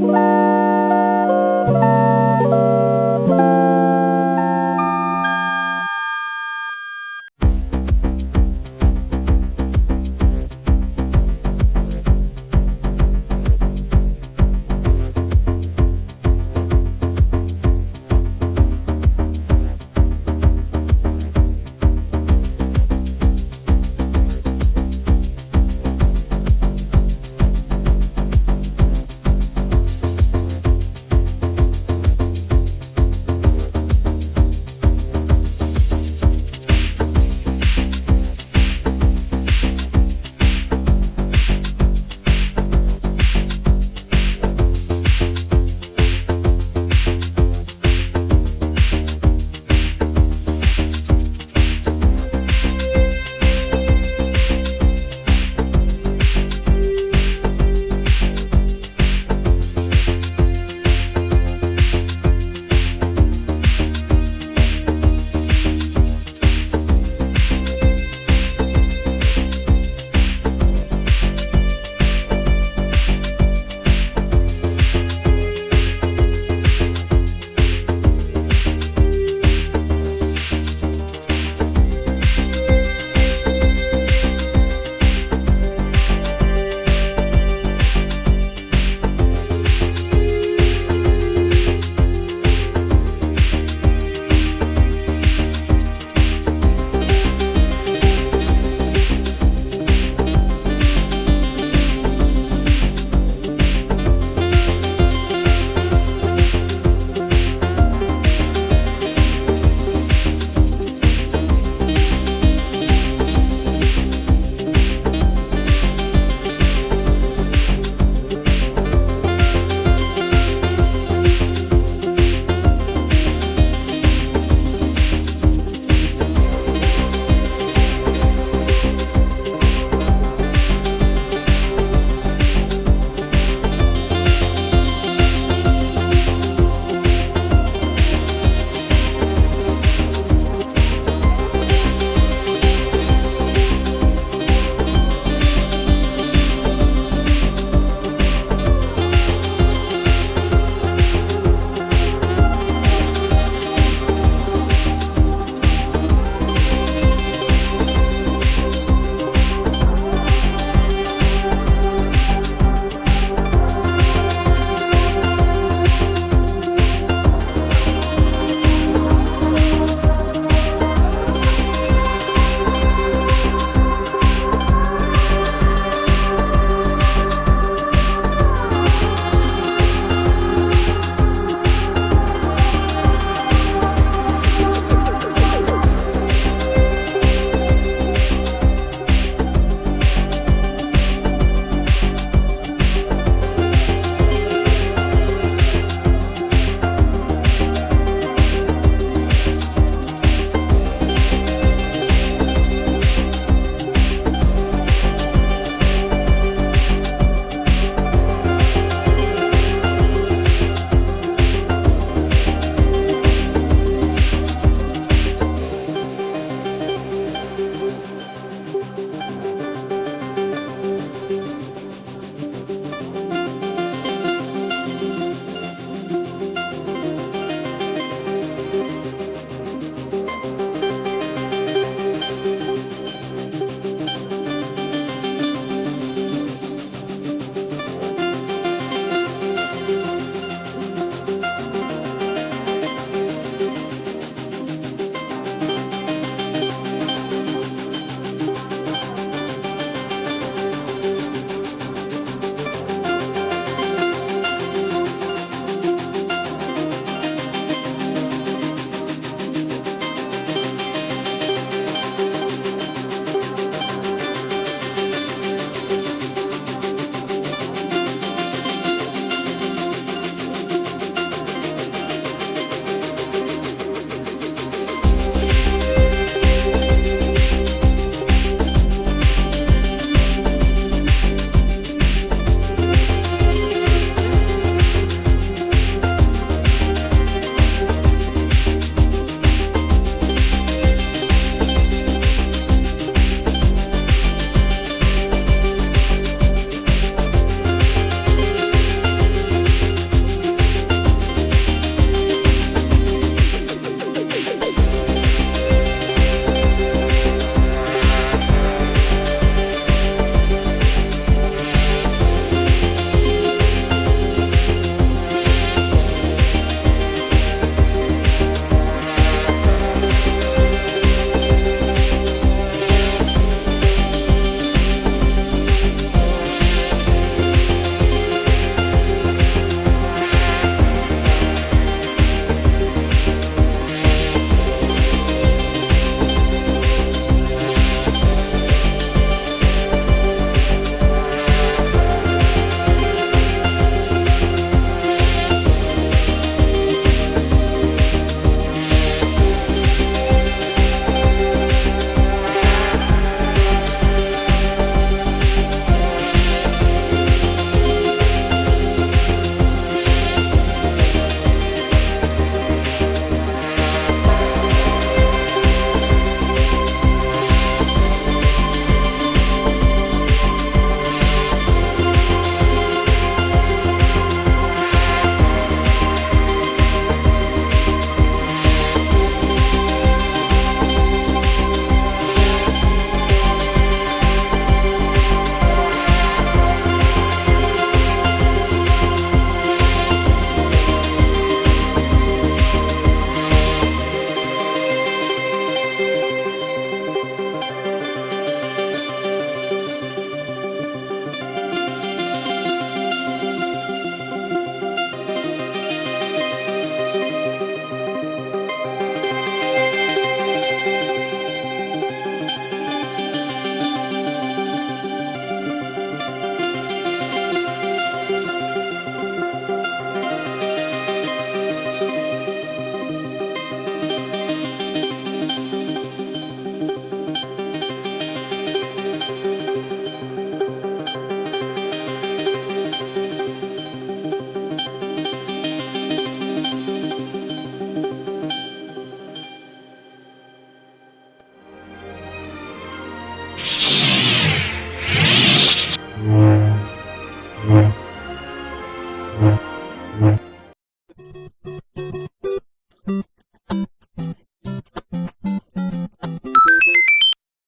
Bye.